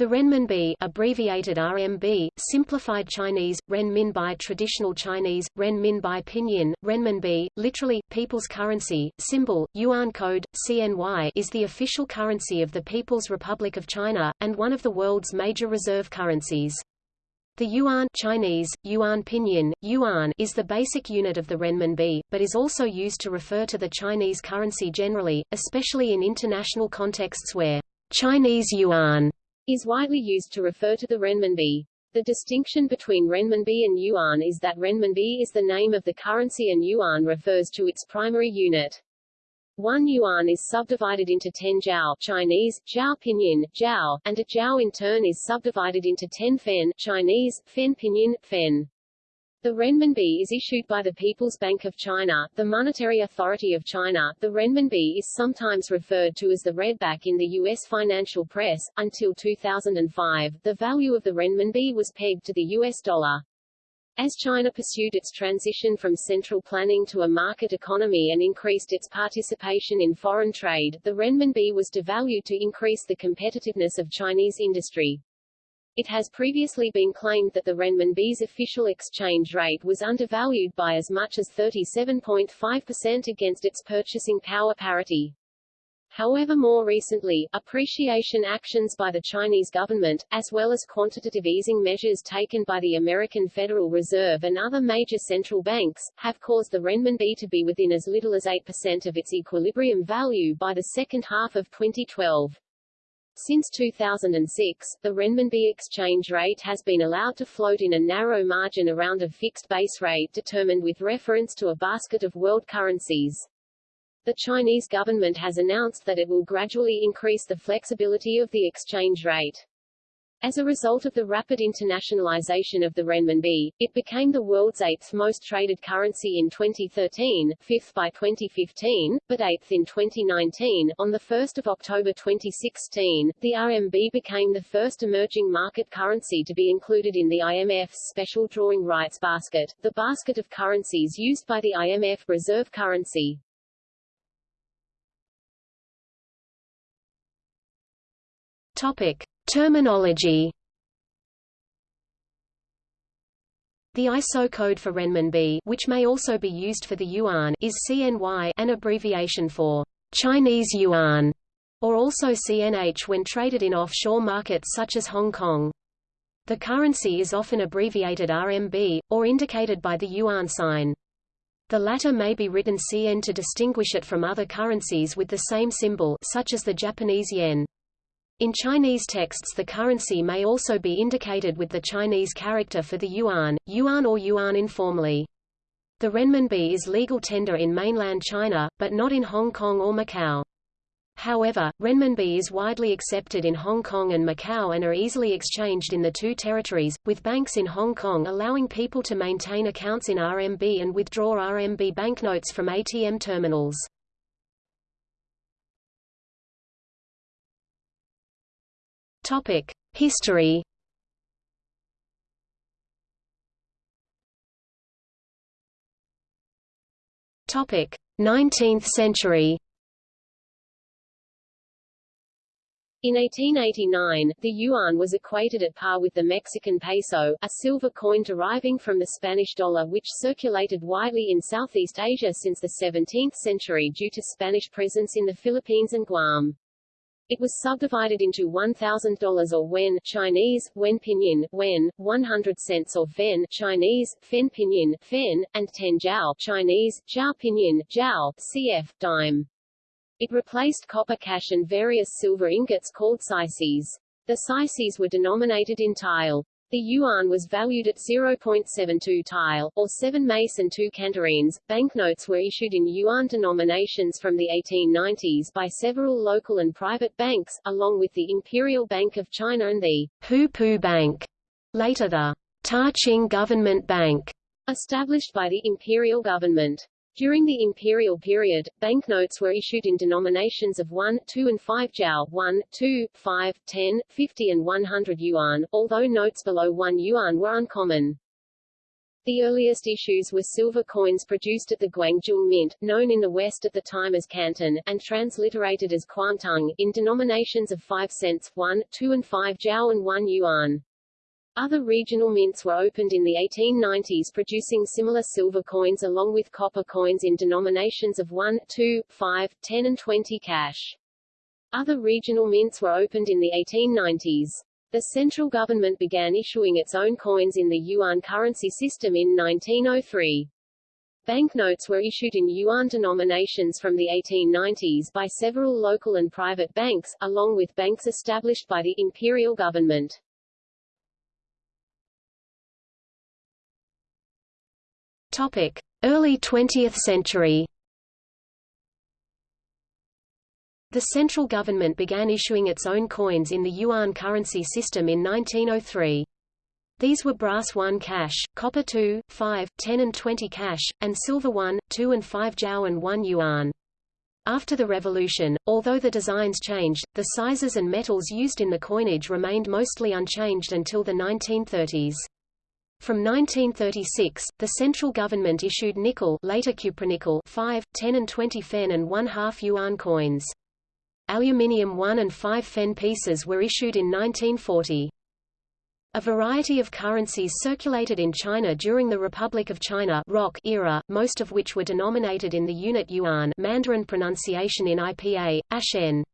The renminbi abbreviated RMB, simplified Chinese, renminbi traditional Chinese, renminbi pinyin, renminbi, literally, people's currency, symbol, yuan code, CNY is the official currency of the People's Republic of China, and one of the world's major reserve currencies. The yuan Chinese, yuan pinyin, yuan is the basic unit of the renminbi, but is also used to refer to the Chinese currency generally, especially in international contexts where Chinese yuan is widely used to refer to the renminbi. The distinction between renminbi and yuan is that renminbi is the name of the currency and yuan refers to its primary unit. One yuan is subdivided into 10 jiao Chinese, jiao pinyin, jiao, and a jiao in turn is subdivided into 10 fen Chinese, fen pinyin, fen. The renminbi is issued by the People's Bank of China, the monetary authority of China. The renminbi is sometimes referred to as the redback in the U.S. financial press. Until 2005, the value of the renminbi was pegged to the U.S. dollar. As China pursued its transition from central planning to a market economy and increased its participation in foreign trade, the renminbi was devalued to increase the competitiveness of Chinese industry. It has previously been claimed that the renminbi's official exchange rate was undervalued by as much as 37.5% against its purchasing power parity. However more recently, appreciation actions by the Chinese government, as well as quantitative easing measures taken by the American Federal Reserve and other major central banks, have caused the renminbi to be within as little as 8% of its equilibrium value by the second half of 2012. Since 2006, the renminbi exchange rate has been allowed to float in a narrow margin around a fixed base rate determined with reference to a basket of world currencies. The Chinese government has announced that it will gradually increase the flexibility of the exchange rate. As a result of the rapid internationalization of the renminbi, it became the world's eighth most traded currency in 2013, fifth by 2015, but eighth in 2019. On 1 October 2016, the RMB became the first emerging market currency to be included in the IMF's special drawing rights basket, the basket of currencies used by the IMF reserve currency. Topic. Terminology The ISO code for renminbi which may also be used for the yuan is CNY an abbreviation for Chinese yuan or also CNH when traded in offshore markets such as Hong Kong. The currency is often abbreviated RMB, or indicated by the yuan sign. The latter may be written CN to distinguish it from other currencies with the same symbol such as the Japanese yen. In Chinese texts the currency may also be indicated with the Chinese character for the yuan, yuan or yuan informally. The renminbi is legal tender in mainland China, but not in Hong Kong or Macau. However, renminbi is widely accepted in Hong Kong and Macau and are easily exchanged in the two territories, with banks in Hong Kong allowing people to maintain accounts in RMB and withdraw RMB banknotes from ATM terminals. Topic: History. Topic: 19th century. In 1889, the yuan was equated at par with the Mexican peso, a silver coin deriving from the Spanish dollar which circulated widely in Southeast Asia since the 17th century due to Spanish presence in the Philippines and Guam. It was subdivided into $1,000 or wen Chinese, wen pinyin, wen, 100 cents or fen Chinese, fen pinyin, fen, and 10 jiao Chinese, jiao pinyin, jiao, cf, dime. It replaced copper cash and various silver ingots called sycees. The sycees were denominated in taels. The yuan was valued at 0.72 taels, or 7 mace and 2 candareens. Banknotes were issued in yuan denominations from the 1890s by several local and private banks, along with the Imperial Bank of China and the Hubu Bank, later the Ta-Ching Government Bank, established by the imperial government. During the imperial period, banknotes were issued in denominations of 1, 2 and 5 jiao 1, 2, 5, 10, 50 and 100 yuan, although notes below 1 yuan were uncommon. The earliest issues were silver coins produced at the Guangzhou Mint, known in the West at the time as Canton, and transliterated as Kwangtung, in denominations of 5 cents, 1, 2 and 5 jiao and 1 yuan. Other regional mints were opened in the 1890s producing similar silver coins along with copper coins in denominations of 1, 2, 5, 10 and 20 cash. Other regional mints were opened in the 1890s. The central government began issuing its own coins in the yuan currency system in 1903. Banknotes were issued in yuan denominations from the 1890s by several local and private banks, along with banks established by the imperial government. Early 20th century. The central government began issuing its own coins in the yuan currency system in 1903. These were brass 1 cash, copper 2, 5, 10 and 20 cash, and silver 1, 2 and 5 jiao and 1 yuan. After the revolution, although the designs changed, the sizes and metals used in the coinage remained mostly unchanged until the 1930s. From 1936, the central government issued nickel later cupronickel 5, 10 and 20 fen and 1 half yuan coins aluminium 1 and 5 fen pieces were issued in 1940. A variety of currencies circulated in China during the Republic of China ROC era, most of which were denominated in the unit yuan Mandarin pronunciation in IPA, Ashen.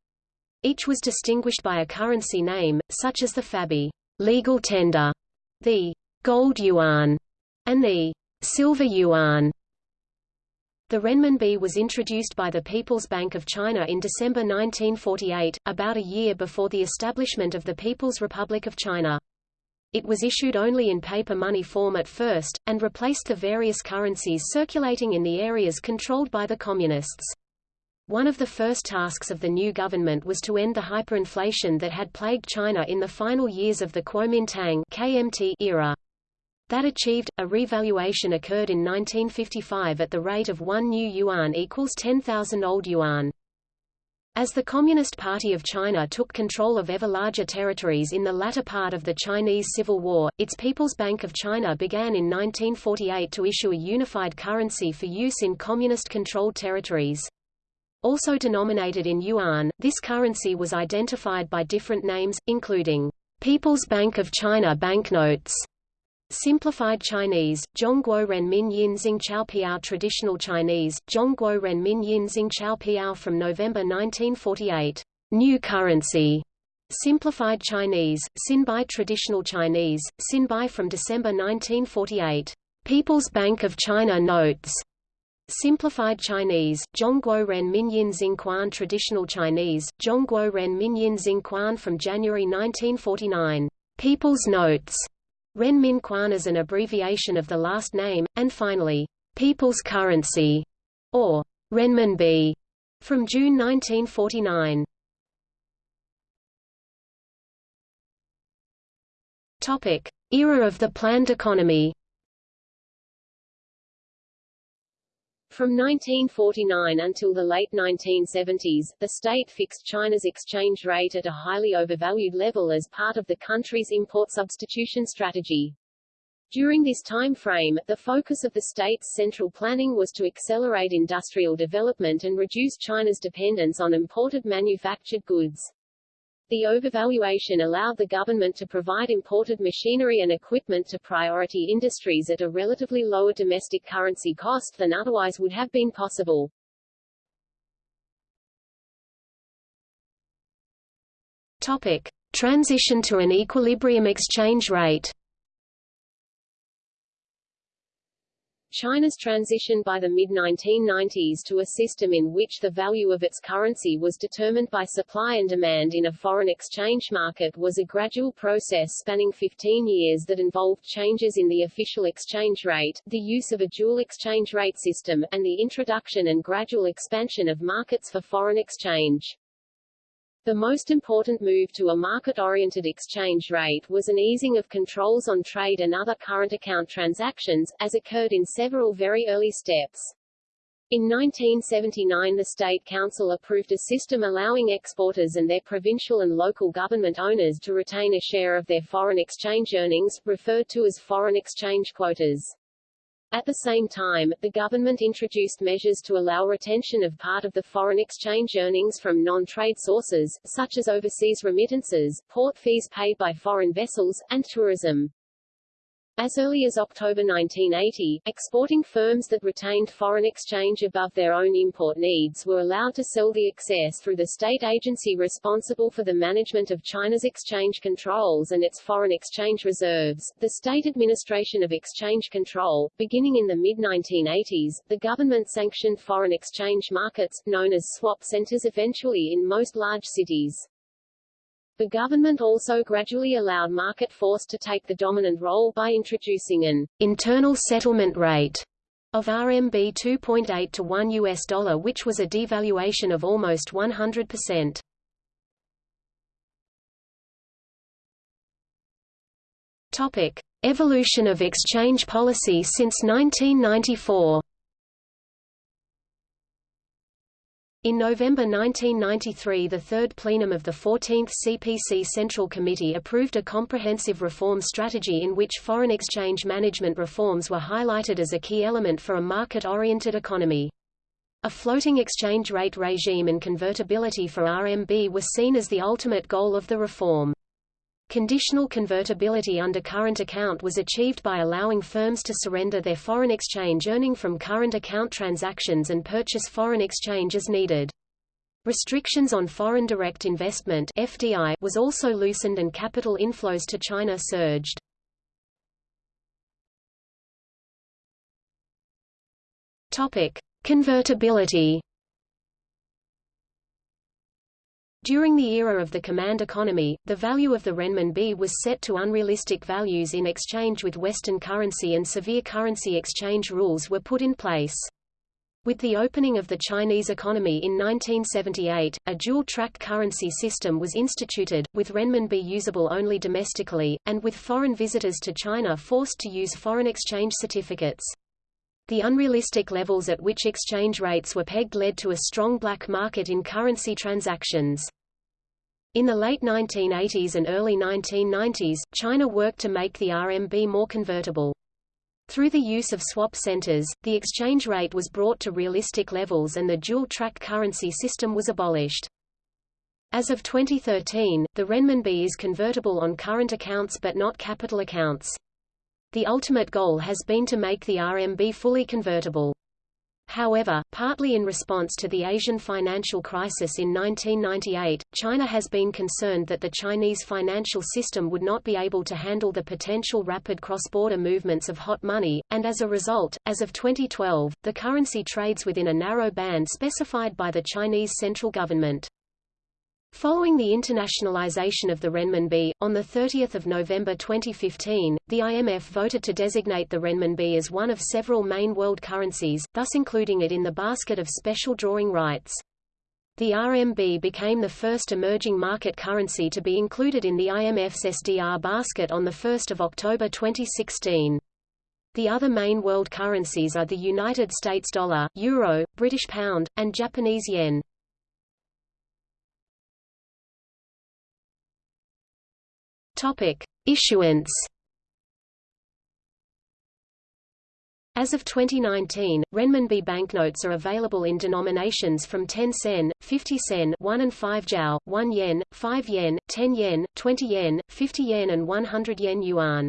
Each was distinguished by a currency name, such as the Fabi legal tender, the gold yuan, and the silver yuan. The renminbi was introduced by the People's Bank of China in December 1948, about a year before the establishment of the People's Republic of China. It was issued only in paper money form at first, and replaced the various currencies circulating in the areas controlled by the Communists. One of the first tasks of the new government was to end the hyperinflation that had plagued China in the final years of the Kuomintang KMT era. That achieved, a revaluation occurred in 1955 at the rate of 1 new yuan equals 10,000 old yuan. As the Communist Party of China took control of ever larger territories in the latter part of the Chinese Civil War, its People's Bank of China began in 1948 to issue a unified currency for use in communist-controlled territories. Also denominated in yuan, this currency was identified by different names, including People's Bank of China banknotes, Simplified Chinese, Zhongguo Renmin Yin Chao Piao Traditional Chinese, Zhongguo Renmin Yin Chao Piao from November 1948. New currency. Simplified Chinese, Xinbi Traditional Chinese, Xinbi from December 1948. People's Bank of China Notes. Simplified Chinese, Zhongguo Ren Minyin Xingquan Traditional Chinese, Zhongguo Ren Minyin Xingquan from January 1949. People's Notes. Renmin Quan is an abbreviation of the last name, and finally, People's Currency, or Renminbi, from June 1949. Topic: Era of the planned economy. From 1949 until the late 1970s, the state fixed China's exchange rate at a highly overvalued level as part of the country's import substitution strategy. During this time frame, the focus of the state's central planning was to accelerate industrial development and reduce China's dependence on imported manufactured goods. The overvaluation allowed the government to provide imported machinery and equipment to priority industries at a relatively lower domestic currency cost than otherwise would have been possible. Topic. Transition to an equilibrium exchange rate China's transition by the mid-1990s to a system in which the value of its currency was determined by supply and demand in a foreign exchange market was a gradual process spanning 15 years that involved changes in the official exchange rate, the use of a dual exchange rate system, and the introduction and gradual expansion of markets for foreign exchange. The most important move to a market-oriented exchange rate was an easing of controls on trade and other current account transactions, as occurred in several very early steps. In 1979 the State Council approved a system allowing exporters and their provincial and local government owners to retain a share of their foreign exchange earnings, referred to as foreign exchange quotas. At the same time, the government introduced measures to allow retention of part of the foreign exchange earnings from non-trade sources, such as overseas remittances, port fees paid by foreign vessels, and tourism. As early as October 1980, exporting firms that retained foreign exchange above their own import needs were allowed to sell the excess through the state agency responsible for the management of China's exchange controls and its foreign exchange reserves, the State Administration of Exchange Control. Beginning in the mid-1980s, the government sanctioned foreign exchange markets, known as swap centers eventually in most large cities. The government also gradually allowed market force to take the dominant role by introducing an internal settlement rate of RMB 2.8 to 1 US dollar which was a devaluation of almost 100%. Topic: Evolution of exchange policy since 1994. In November 1993 the third plenum of the 14th CPC Central Committee approved a comprehensive reform strategy in which foreign exchange management reforms were highlighted as a key element for a market-oriented economy. A floating exchange rate regime and convertibility for RMB were seen as the ultimate goal of the reform. Conditional convertibility under current account was achieved by allowing firms to surrender their foreign exchange earning from current account transactions and purchase foreign exchange as needed. Restrictions on foreign direct investment FDI was also loosened and capital inflows to China surged. Topic: Convertibility During the era of the command economy, the value of the renminbi was set to unrealistic values in exchange with Western currency and severe currency exchange rules were put in place. With the opening of the Chinese economy in 1978, a dual-track currency system was instituted, with renminbi usable only domestically, and with foreign visitors to China forced to use foreign exchange certificates. The unrealistic levels at which exchange rates were pegged led to a strong black market in currency transactions. In the late 1980s and early 1990s, China worked to make the RMB more convertible. Through the use of swap centers, the exchange rate was brought to realistic levels and the dual-track currency system was abolished. As of 2013, the renminbi is convertible on current accounts but not capital accounts. The ultimate goal has been to make the RMB fully convertible. However, partly in response to the Asian financial crisis in 1998, China has been concerned that the Chinese financial system would not be able to handle the potential rapid cross-border movements of hot money, and as a result, as of 2012, the currency trades within a narrow band specified by the Chinese central government. Following the internationalization of the renminbi, on 30 November 2015, the IMF voted to designate the renminbi as one of several main world currencies, thus including it in the basket of special drawing rights. The RMB became the first emerging market currency to be included in the IMF's SDR basket on 1 October 2016. The other main world currencies are the United States dollar, euro, British pound, and Japanese yen. Topic: Issuance. As of 2019, renminbi banknotes are available in denominations from 10 sen, 50 sen 1 and 5 jiao, 1 yen, 5 yen, 10 yen, 20 yen, 50 yen and 100 yen yuan.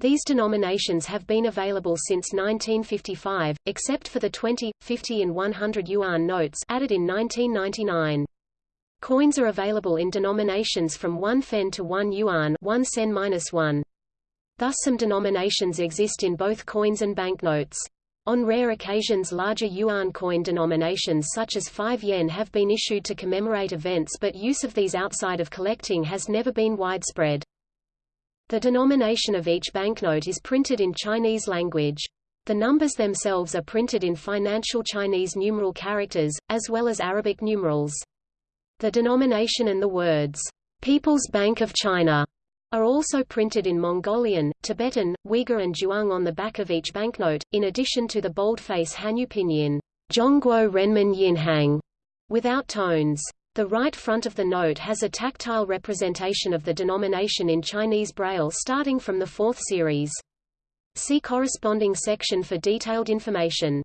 These denominations have been available since 1955, except for the 20, 50 and 100 yuan notes added in 1999. Coins are available in denominations from 1 fen to 1 yuan 1 sen -1. Thus some denominations exist in both coins and banknotes. On rare occasions larger yuan coin denominations such as 5 yen have been issued to commemorate events but use of these outside of collecting has never been widespread. The denomination of each banknote is printed in Chinese language. The numbers themselves are printed in financial Chinese numeral characters, as well as Arabic numerals. The denomination and the words, People's Bank of China, are also printed in Mongolian, Tibetan, Uyghur and Zhuang on the back of each banknote, in addition to the boldface Hanyu pinyin, Zhongguo Renmin Yinhang, without tones. The right front of the note has a tactile representation of the denomination in Chinese Braille starting from the fourth series. See corresponding section for detailed information.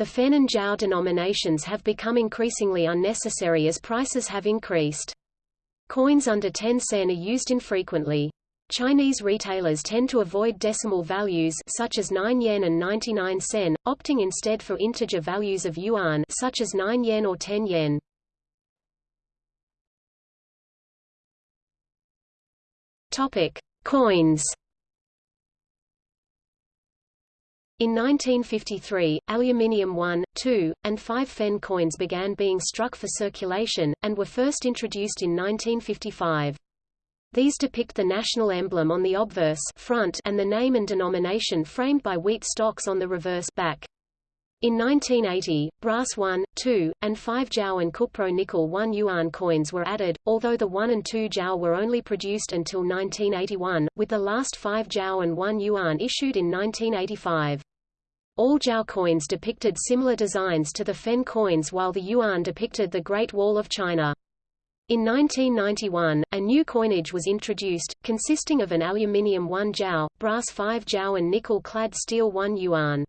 The Fen and Jiao denominations have become increasingly unnecessary as prices have increased. Coins under 10 sen are used infrequently. Chinese retailers tend to avoid decimal values such as 9 yen and 99 sen, opting instead for integer values of yuan such as 9 yen or 10 yen. Topic: Coins. In 1953, aluminium 1, 2, and 5 Fen coins began being struck for circulation, and were first introduced in 1955. These depict the national emblem on the obverse front and the name and denomination framed by wheat stalks on the reverse back. In 1980, brass 1, 2, and 5 Jiao and Cupro nickel 1 yuan coins were added, although the 1 and 2 Jiao were only produced until 1981, with the last 5 Jiao and 1 yuan issued in 1985. All Jiao coins depicted similar designs to the Fen coins while the yuan depicted the Great Wall of China. In 1991, a new coinage was introduced, consisting of an aluminium 1 jiao, brass 5 jiao and nickel-clad steel 1 yuan.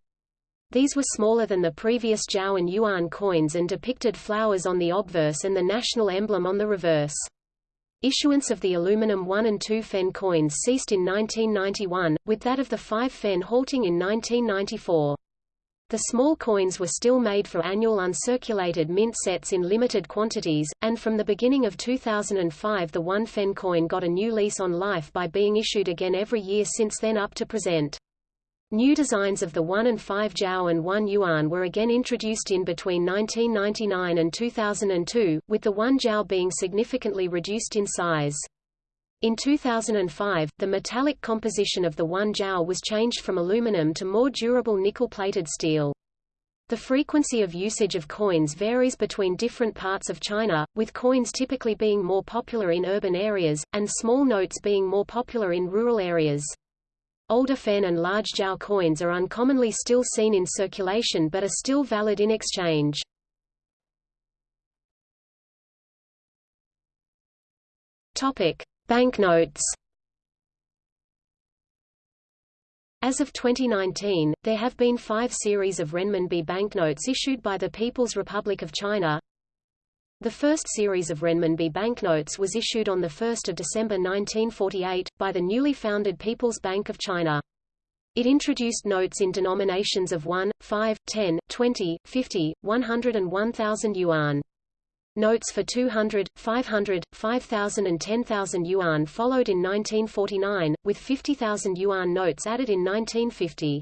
These were smaller than the previous jiao and yuan coins and depicted flowers on the obverse and the national emblem on the reverse. Issuance of the aluminum 1 and 2 Fen coins ceased in 1991, with that of the 5 Fen halting in 1994. The small coins were still made for annual uncirculated mint sets in limited quantities, and from the beginning of 2005 the 1 Fen coin got a new lease on life by being issued again every year since then up to present. New designs of the 1 and 5 Jiao and 1 Yuan were again introduced in between 1999 and 2002, with the 1 Jiao being significantly reduced in size. In 2005, the metallic composition of the 1 Jiao was changed from aluminum to more durable nickel-plated steel. The frequency of usage of coins varies between different parts of China, with coins typically being more popular in urban areas, and small notes being more popular in rural areas. Older Fen and large Jiao coins are uncommonly still seen in circulation but are still valid in exchange. Banknotes As of 2019, there have been five series of renminbi banknotes issued by the People's Republic of China. The first series of renminbi banknotes was issued on 1 December 1948, by the newly founded People's Bank of China. It introduced notes in denominations of 1, 5, 10, 20, 50, 100 and 1000 yuan. Notes for 200, 500, 5,000 and 10,000 yuan followed in 1949, with 50,000 yuan notes added in 1950.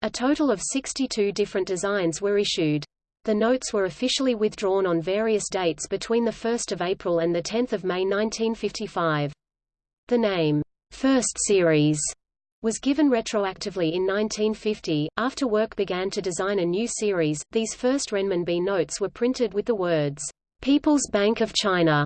A total of 62 different designs were issued. The notes were officially withdrawn on various dates between 1 April and 10 May 1955. The name, First Series, was given retroactively in 1950. After work began to design a new series, these first renminbi notes were printed with the words, People's Bank of China,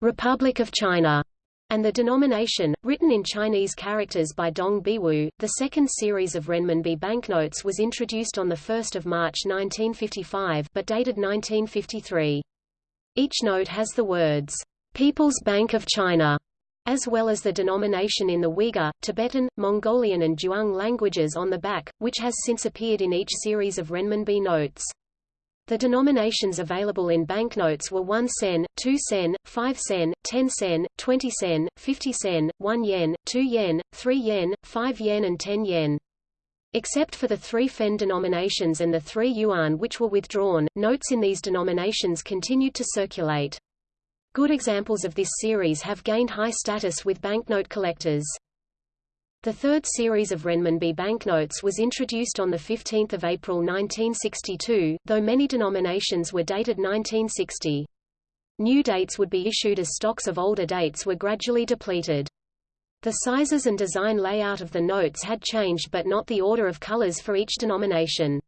Republic of China, and the denomination, written in Chinese characters by Dong Biwu. The second series of renminbi banknotes was introduced on 1 March 1955 but dated 1953. Each note has the words, People's Bank of China, as well as the denomination in the Uyghur, Tibetan, Mongolian and Zhuang languages on the back, which has since appeared in each series of renminbi notes. The denominations available in banknotes were 1 sen, 2 sen, 5 sen, 10 sen, 20 sen, 50 sen, 1 yen, 2 yen, 3 yen, 5 yen and 10 yen. Except for the three fen denominations and the three yuan which were withdrawn, notes in these denominations continued to circulate. Good examples of this series have gained high status with banknote collectors. The third series of renminbi banknotes was introduced on 15 April 1962, though many denominations were dated 1960. New dates would be issued as stocks of older dates were gradually depleted. The sizes and design layout of the notes had changed but not the order of colors for each denomination.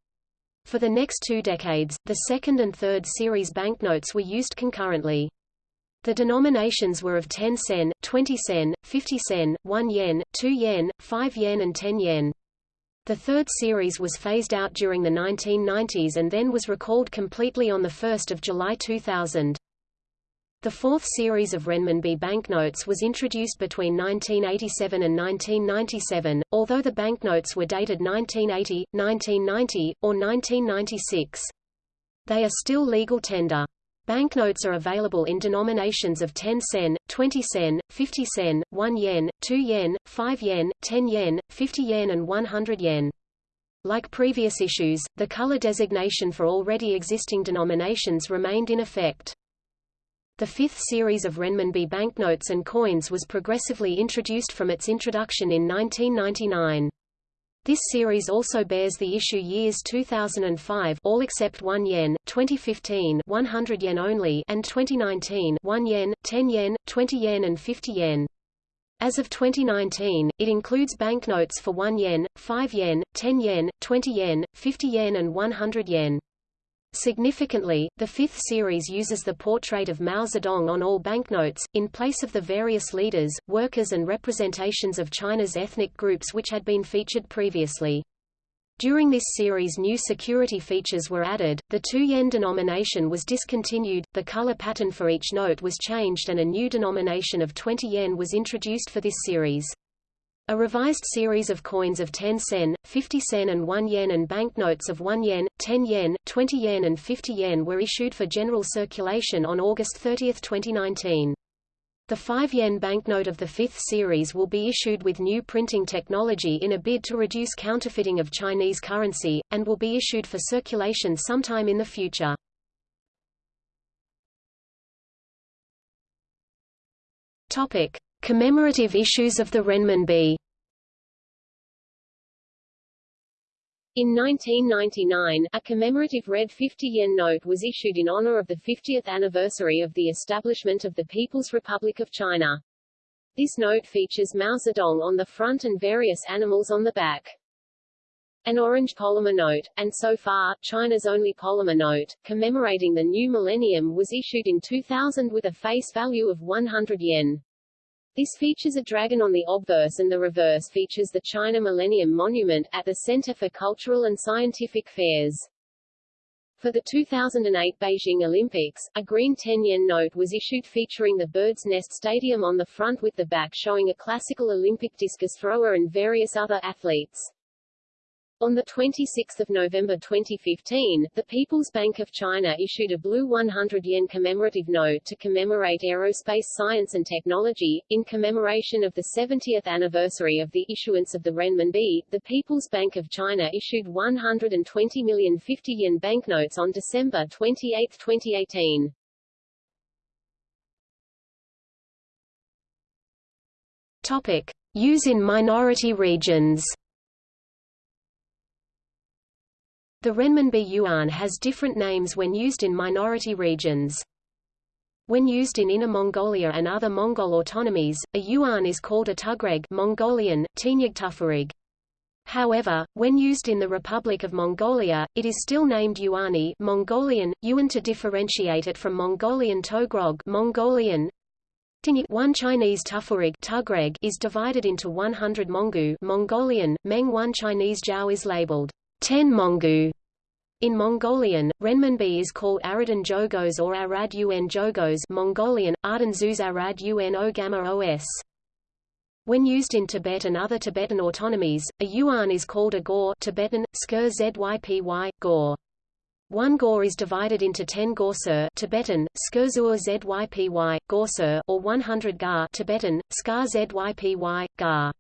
For the next two decades, the second and third series banknotes were used concurrently. The denominations were of 10 sen, 20 sen, 50 sen, 1 yen, 2 yen, 5 yen and 10 yen. The third series was phased out during the 1990s and then was recalled completely on 1 July 2000. The fourth series of renminbi banknotes was introduced between 1987 and 1997, although the banknotes were dated 1980, 1990, or 1996. They are still legal tender. Banknotes are available in denominations of 10 sen, 20 sen, 50 sen, 1 yen, 2 yen, 5 yen, 10 yen, 50 yen and 100 yen. Like previous issues, the color designation for already existing denominations remained in effect. The fifth series of renminbi banknotes and coins was progressively introduced from its introduction in 1999. This series also bears the issue years 2005 all except 1 yen, 2015 100 yen only and 2019 1 yen, 10 yen, 20 yen and 50 yen. As of 2019, it includes banknotes for 1 yen, 5 yen, 10 yen, 20 yen, 50 yen and 100 yen. Significantly, the fifth series uses the portrait of Mao Zedong on all banknotes, in place of the various leaders, workers and representations of China's ethnic groups which had been featured previously. During this series new security features were added, the 2 yen denomination was discontinued, the color pattern for each note was changed and a new denomination of 20 yen was introduced for this series. A revised series of coins of 10 sen, 50 sen and 1 yen and banknotes of 1 yen, 10 yen, 20 yen and 50 yen were issued for general circulation on August 30, 2019. The 5 yen banknote of the fifth series will be issued with new printing technology in a bid to reduce counterfeiting of Chinese currency, and will be issued for circulation sometime in the future. Topic. Commemorative issues of the renminbi In 1999, a commemorative red 50 yen note was issued in honor of the 50th anniversary of the establishment of the People's Republic of China. This note features Mao Zedong on the front and various animals on the back. An orange polymer note, and so far, China's only polymer note, commemorating the new millennium was issued in 2000 with a face value of 100 yen. This features a dragon on the obverse and the reverse features the China Millennium Monument, at the Center for Cultural and Scientific Fairs. For the 2008 Beijing Olympics, a green 10-yen note was issued featuring the Bird's Nest Stadium on the front with the back showing a classical Olympic discus thrower and various other athletes. On 26 November 2015, the People's Bank of China issued a blue 100 yen commemorative note to commemorate aerospace science and technology. In commemoration of the 70th anniversary of the issuance of the renminbi, the People's Bank of China issued 120 million 50 yen banknotes on December 28, 2018. Topic: Use in minority regions. The renminbi yuan has different names when used in minority regions. When used in Inner Mongolia and other Mongol autonomies, a yuan is called a tugreg Mongolian, Tufarig. However, when used in the Republic of Mongolia, it is still named yuani Mongolian, yuan to differentiate it from Mongolian togrog Mongolian. One Chinese tufurig tugreg is divided into 100 mongu Mongolian, Meng one Chinese jiao is labeled 10 mongu in Mongolian, renminbi is called Aradan Jogos or Arad un Jogos Mongolian, Ardan Zuz Arad un Ogama Os. When used in Tibet and other Tibetan autonomies, a yuan is called a gor Tibetan, skir zypy, gor. One gor is divided into 10 gorsur Tibetan, skurzur zypy, gorsur or 100 gar Tibetan, skar zypy, gar.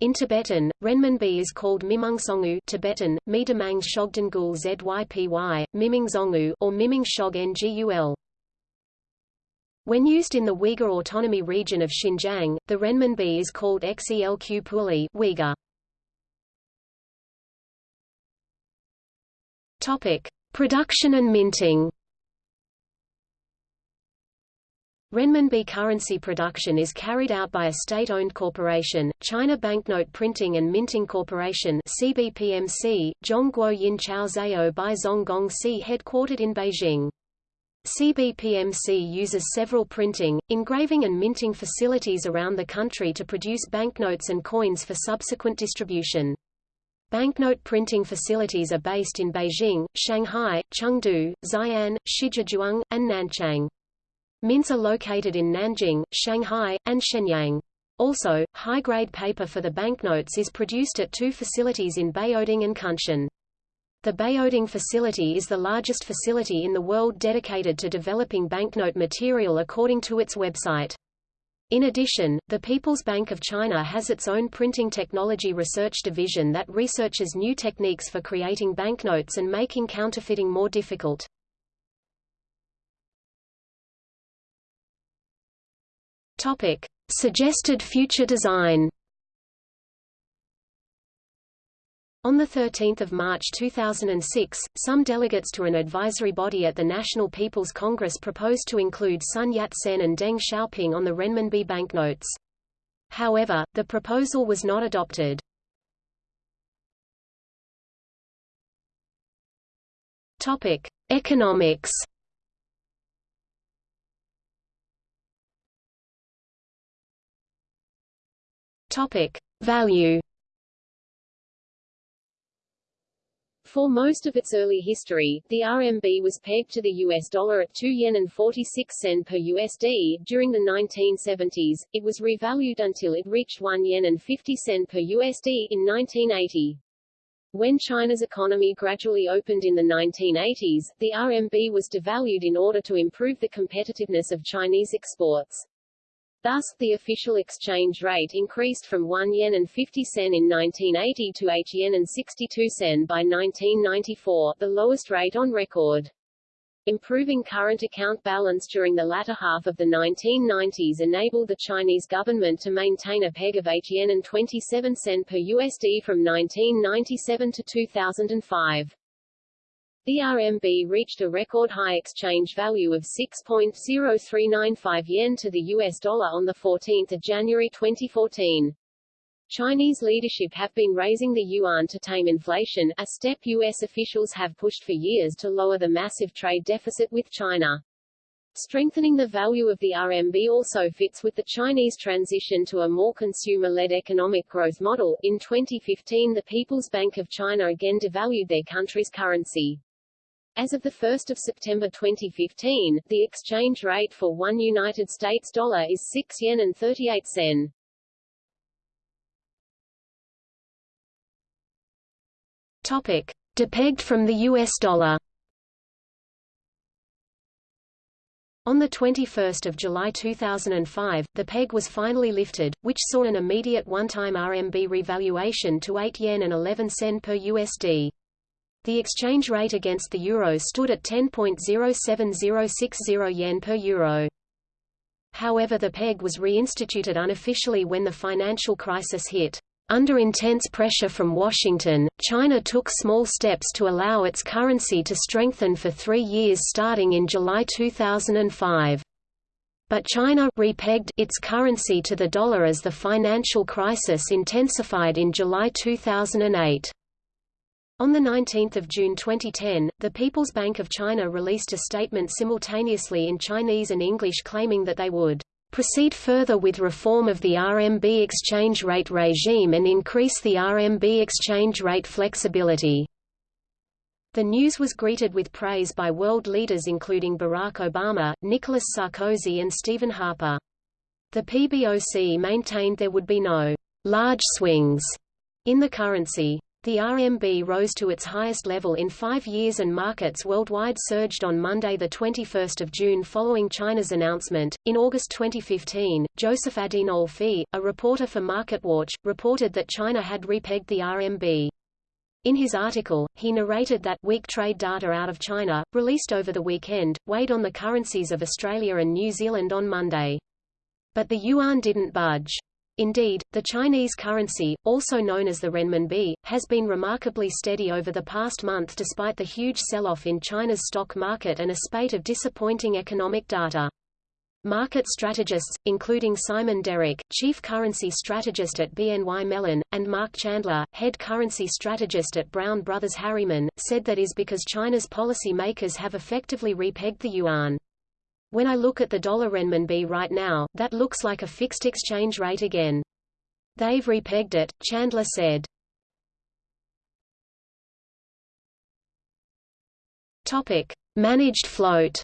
In Tibetan, renminbi is called Mimungsongu Tibetan, Midamang Shogdangul Zypy, Mimingzongu or Miming Shog Ngul. When used in the Uyghur Autonomy region of Xinjiang, the renminbi is called Xelq Puli Uyghur. Topic: Production and minting. Renminbi currency production is carried out by a state-owned corporation, China Banknote Printing and Minting Corporation CBPMC, Zhongguo Yin Chao Zhao Bai Zonggong C headquartered in Beijing. CBPMC uses several printing, engraving and minting facilities around the country to produce banknotes and coins for subsequent distribution. Banknote printing facilities are based in Beijing, Shanghai, Chengdu, Xi'an, Shijiazhuang, and Nanchang. Mints are located in Nanjing, Shanghai, and Shenyang. Also, high-grade paper for the banknotes is produced at two facilities in Baoding and Kunshan. The Baoding facility is the largest facility in the world dedicated to developing banknote material according to its website. In addition, the People's Bank of China has its own printing technology research division that researches new techniques for creating banknotes and making counterfeiting more difficult. Topic: Suggested future design. On 13 March 2006, some delegates to an advisory body at the National People's Congress proposed to include Sun Yat-sen and Deng Xiaoping on the renminbi banknotes. However, the proposal was not adopted. Topic: Economics. Topic: Value. For most of its early history, the RMB was pegged to the US dollar at 2 yen and 46 sen per USD. During the 1970s, it was revalued until it reached 1 yen and 50 sen per USD in 1980. When China's economy gradually opened in the 1980s, the RMB was devalued in order to improve the competitiveness of Chinese exports. Thus, the official exchange rate increased from 1 yen and 50 sen in 1980 to 8 yen and 62 sen by 1994, the lowest rate on record. Improving current account balance during the latter half of the 1990s enabled the Chinese government to maintain a peg of 8 yen and 27 sen per USD from 1997 to 2005. The RMB reached a record high exchange value of 6.0395 yen to the US dollar on 14 January 2014. Chinese leadership have been raising the yuan to tame inflation, a step U.S. officials have pushed for years to lower the massive trade deficit with China. Strengthening the value of the RMB also fits with the Chinese transition to a more consumer-led economic growth model. In 2015 the People's Bank of China again devalued their country's currency. As of 1 September 2015, the exchange rate for one United States dollar is 6 yen and 38 sen. Topic: Depegged from the US dollar. On 21 July 2005, the peg was finally lifted, which saw an immediate one-time RMB revaluation to 8 yen and 11 sen per USD. The exchange rate against the euro stood at 10.07060 yen per euro. However the peg was reinstituted unofficially when the financial crisis hit. Under intense pressure from Washington, China took small steps to allow its currency to strengthen for three years starting in July 2005. But China repegged its currency to the dollar as the financial crisis intensified in July 2008. On 19 June 2010, the People's Bank of China released a statement simultaneously in Chinese and English claiming that they would proceed further with reform of the RMB exchange rate regime and increase the RMB exchange rate flexibility. The news was greeted with praise by world leaders including Barack Obama, Nicolas Sarkozy and Stephen Harper. The PBOC maintained there would be no large swings in the currency. The RMB rose to its highest level in five years and markets worldwide surged on Monday 21 June following China's announcement. In August 2015, Joseph Adinolfi, a reporter for MarketWatch, reported that China had repegged the RMB. In his article, he narrated that weak trade data out of China, released over the weekend, weighed on the currencies of Australia and New Zealand on Monday. But the yuan didn't budge. Indeed, the Chinese currency, also known as the renminbi, has been remarkably steady over the past month despite the huge sell-off in China's stock market and a spate of disappointing economic data. Market strategists, including Simon Derrick, chief currency strategist at BNY Mellon, and Mark Chandler, head currency strategist at Brown Brothers Harriman, said that is because China's policy makers have effectively repegged the yuan. When I look at the dollar renminbi right now, that looks like a fixed exchange rate again. They've repegged it, Chandler said. Topic: Managed float.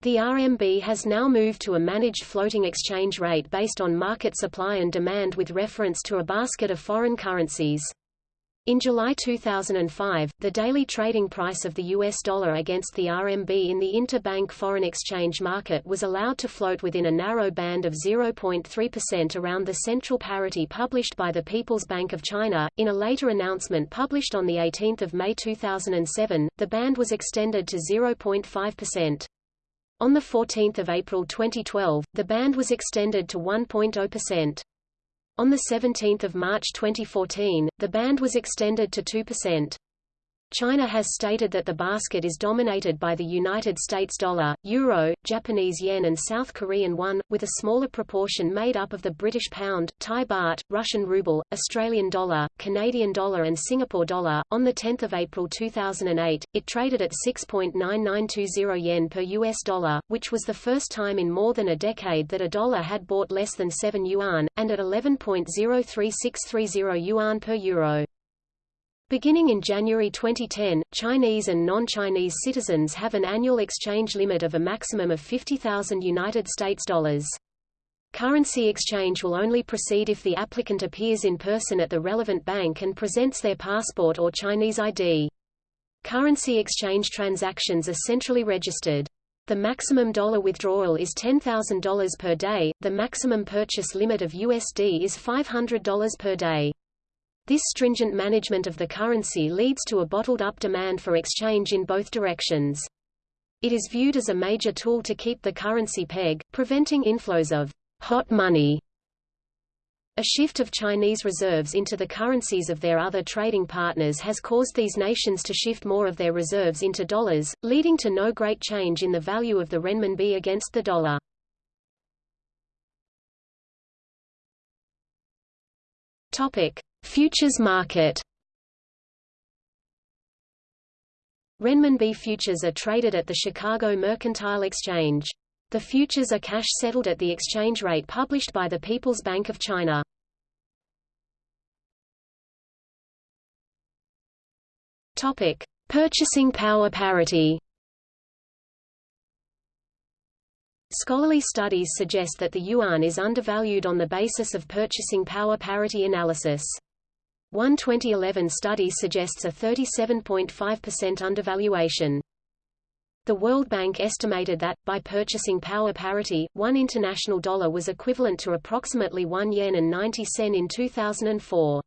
The RMB has now moved to a managed floating exchange rate based on market supply and demand with reference to a basket of foreign currencies. In July 2005, the daily trading price of the US dollar against the RMB in the interbank foreign exchange market was allowed to float within a narrow band of 0.3% around the central parity published by the People's Bank of China. In a later announcement published on the 18th of May 2007, the band was extended to 0.5%. On 14 April 2012, the band was extended to 1.0%. On 17 March 2014, the band was extended to 2%. China has stated that the basket is dominated by the United States dollar, euro, Japanese yen and South Korean won, with a smaller proportion made up of the British pound, Thai baht, Russian ruble, Australian dollar, Canadian dollar and Singapore dollar. On 10 April 2008, it traded at 6.9920 yen per US dollar, which was the first time in more than a decade that a dollar had bought less than 7 yuan, and at 11.03630 yuan per euro. Beginning in January 2010, Chinese and non-Chinese citizens have an annual exchange limit of a maximum of 50,000 United States dollars. Currency exchange will only proceed if the applicant appears in person at the relevant bank and presents their passport or Chinese ID. Currency exchange transactions are centrally registered. The maximum dollar withdrawal is $10,000 per day, the maximum purchase limit of USD is $500 per day. This stringent management of the currency leads to a bottled-up demand for exchange in both directions. It is viewed as a major tool to keep the currency peg, preventing inflows of hot money. A shift of Chinese reserves into the currencies of their other trading partners has caused these nations to shift more of their reserves into dollars, leading to no great change in the value of the renminbi against the dollar. Topic: Futures market Renminbi futures are traded at the Chicago Mercantile Exchange. The futures are cash settled at the exchange rate published by the People's Bank of China. Topic: Purchasing power parity. Scholarly studies suggest that the yuan is undervalued on the basis of purchasing power parity analysis. One 2011 study suggests a 37.5% undervaluation. The World Bank estimated that, by purchasing power parity, one international dollar was equivalent to approximately 1 yen and 90 sen in 2004.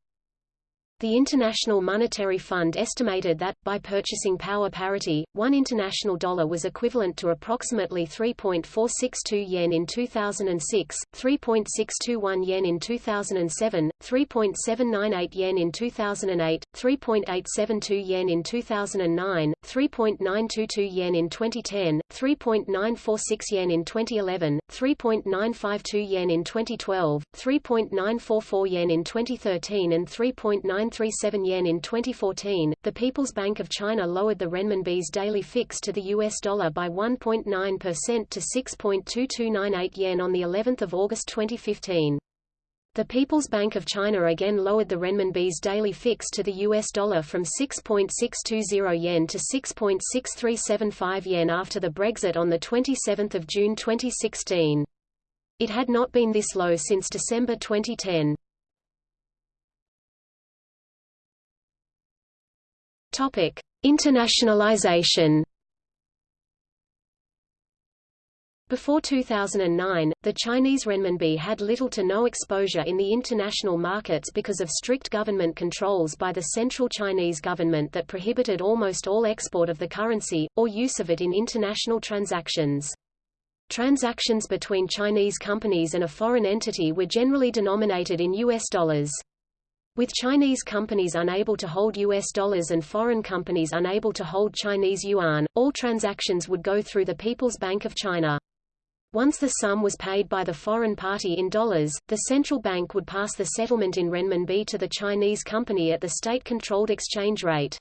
The International Monetary Fund estimated that, by purchasing power parity, one international dollar was equivalent to approximately 3.462 yen in 2006, 3.621 yen in 2007, 3.798 yen in 2008, 3.872 yen in 2009, 3.922 yen in 2010, 3.946 yen in 2011, 3.952 yen in 2012, 3.944 yen in 2013 and 3.9 937 yen in 2014. The People's Bank of China lowered the renminbi's daily fix to the US dollar by 1.9% to 6.2298 yen on the 11th of August 2015. The People's Bank of China again lowered the renminbi's daily fix to the US dollar from 6.620 yen to 6.6375 yen after the Brexit on the 27th of June 2016. It had not been this low since December 2010. Topic: Internationalization. Before 2009, the Chinese renminbi had little to no exposure in the international markets because of strict government controls by the central Chinese government that prohibited almost all export of the currency, or use of it in international transactions. Transactions between Chinese companies and a foreign entity were generally denominated in U.S. dollars. With Chinese companies unable to hold US dollars and foreign companies unable to hold Chinese yuan, all transactions would go through the People's Bank of China. Once the sum was paid by the foreign party in dollars, the central bank would pass the settlement in renminbi to the Chinese company at the state-controlled exchange rate.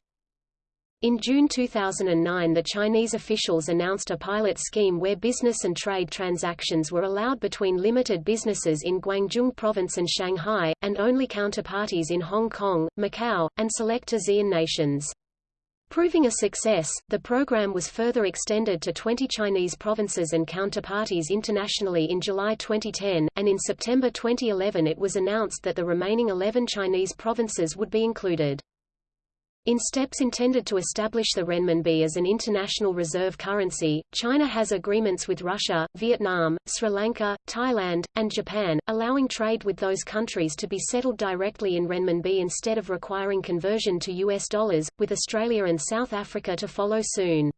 In June 2009 the Chinese officials announced a pilot scheme where business and trade transactions were allowed between limited businesses in Guangdong province and Shanghai, and only counterparties in Hong Kong, Macau, and select ASEAN nations. Proving a success, the program was further extended to 20 Chinese provinces and counterparties internationally in July 2010, and in September 2011 it was announced that the remaining 11 Chinese provinces would be included. In steps intended to establish the renminbi as an international reserve currency, China has agreements with Russia, Vietnam, Sri Lanka, Thailand, and Japan, allowing trade with those countries to be settled directly in renminbi instead of requiring conversion to US dollars, with Australia and South Africa to follow soon.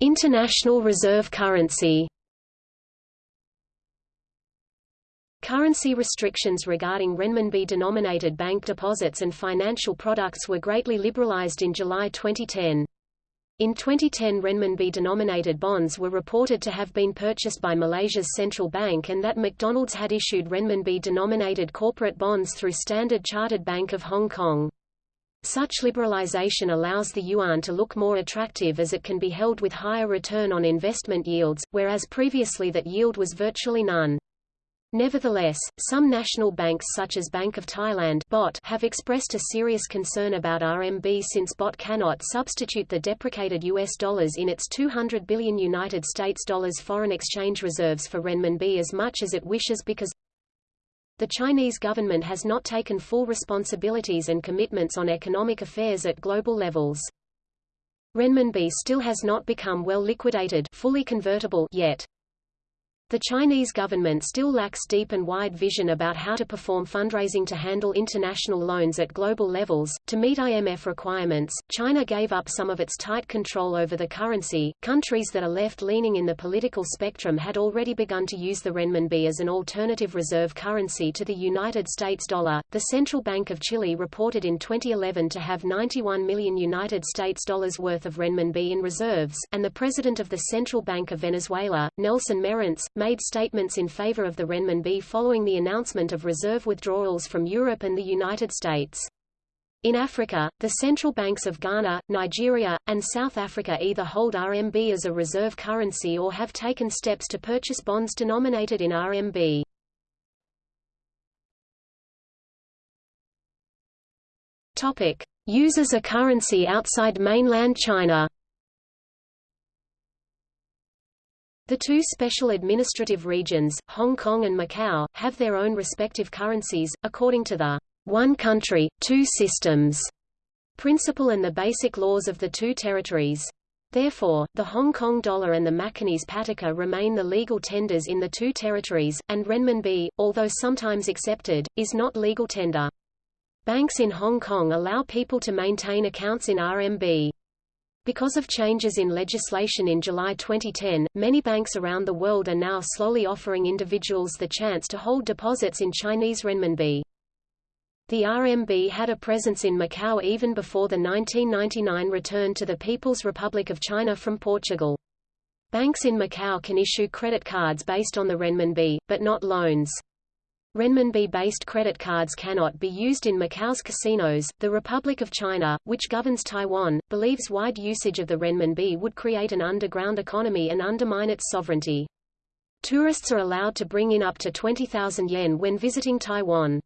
International reserve currency. Currency restrictions regarding renminbi-denominated bank deposits and financial products were greatly liberalized in July 2010. In 2010 renminbi-denominated bonds were reported to have been purchased by Malaysia's central bank and that McDonald's had issued renminbi-denominated corporate bonds through Standard Chartered Bank of Hong Kong. Such liberalization allows the yuan to look more attractive as it can be held with higher return on investment yields, whereas previously that yield was virtually none. Nevertheless, some national banks such as Bank of Thailand BOT have expressed a serious concern about RMB since BOT cannot substitute the deprecated US dollars in its 200 billion United States dollars foreign exchange reserves for renminbi as much as it wishes because the Chinese government has not taken full responsibilities and commitments on economic affairs at global levels. Renminbi still has not become well liquidated fully convertible yet. The Chinese government still lacks deep and wide vision about how to perform fundraising to handle international loans at global levels. To meet IMF requirements, China gave up some of its tight control over the currency. Countries that are left leaning in the political spectrum had already begun to use the renminbi as an alternative reserve currency to the United States dollar. The Central Bank of Chile reported in 2011 to have 91 million United States dollars worth of renminbi in reserves, and the president of the Central Bank of Venezuela, Nelson Merentes, made statements in favor of the renminbi following the announcement of reserve withdrawals from Europe and the United States. In Africa, the central banks of Ghana, Nigeria, and South Africa either hold RMB as a reserve currency or have taken steps to purchase bonds denominated in RMB. Topic: Use as a currency outside mainland China. The two special administrative regions, Hong Kong and Macau, have their own respective currencies, according to the one country, two systems principle and the basic laws of the two territories. Therefore, the Hong Kong dollar and the Macanese pataca remain the legal tenders in the two territories, and renminbi, although sometimes accepted, is not legal tender. Banks in Hong Kong allow people to maintain accounts in RMB. Because of changes in legislation in July 2010, many banks around the world are now slowly offering individuals the chance to hold deposits in Chinese renminbi. The RMB had a presence in Macau even before the 1999 return to the People's Republic of China from Portugal. Banks in Macau can issue credit cards based on the renminbi, but not loans. Renminbi-based credit cards cannot be used in Macau's casinos. The Republic of China, which governs Taiwan, believes wide usage of the renminbi would create an underground economy and undermine its sovereignty. Tourists are allowed to bring in up to 20,000 yen when visiting Taiwan.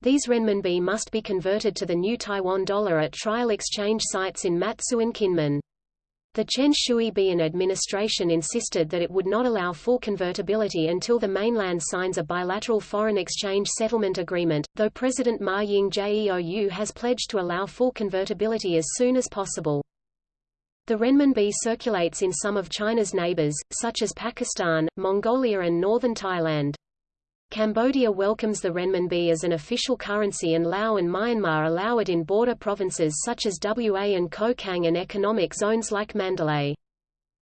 These renminbi must be converted to the new Taiwan dollar at trial exchange sites in Matsu and Kinmen. The Chen Shui-bian administration insisted that it would not allow full convertibility until the mainland signs a bilateral foreign exchange settlement agreement, though President Ma Ying-jeou has pledged to allow full convertibility as soon as possible. The renminbi circulates in some of China's neighbors, such as Pakistan, Mongolia and northern Thailand. Cambodia welcomes the renminbi as an official currency and Laos and Myanmar allow it in border provinces such as WA and Kokang and economic zones like Mandalay.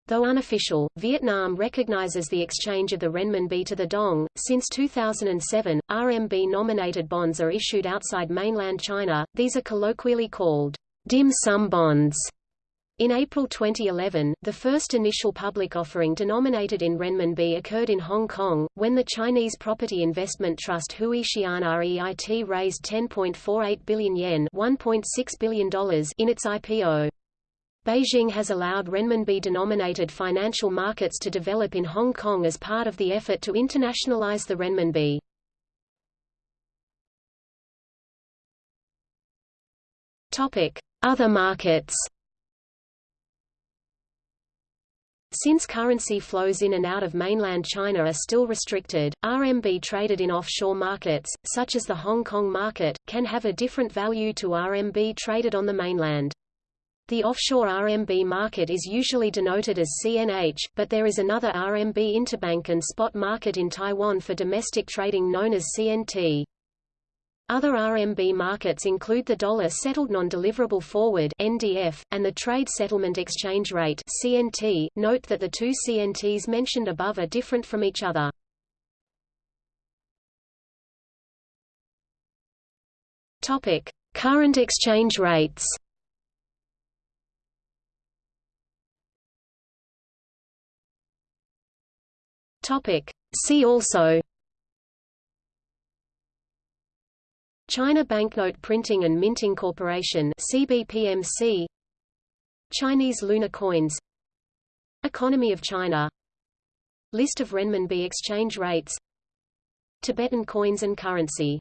Though unofficial, Vietnam recognizes the exchange of the renminbi to the dong. Since 2007, RMB-nominated bonds are issued outside mainland China. These are colloquially called dim sum bonds in April 2011, the first initial public offering denominated in renminbi occurred in Hong Kong, when the Chinese property investment trust Hui Xian REIT raised 10.48 billion yen $1.6 billion in its IPO. Beijing has allowed renminbi-denominated financial markets to develop in Hong Kong as part of the effort to internationalize the renminbi. Other markets. Since currency flows in and out of mainland China are still restricted, RMB traded in offshore markets, such as the Hong Kong market, can have a different value to RMB traded on the mainland. The offshore RMB market is usually denoted as CNH, but there is another RMB interbank and spot market in Taiwan for domestic trading known as CNT. Other RMB markets include the dollar settled non-deliverable forward (NDF) and the trade settlement exchange rate (CNT). Note that the two CNTs mentioned above are different from each other. Topic: Current exchange rates. Topic: See also China Banknote Printing and Minting Corporation CBPMC Chinese lunar coins Economy of China List of renminbi exchange rates Tibetan coins and currency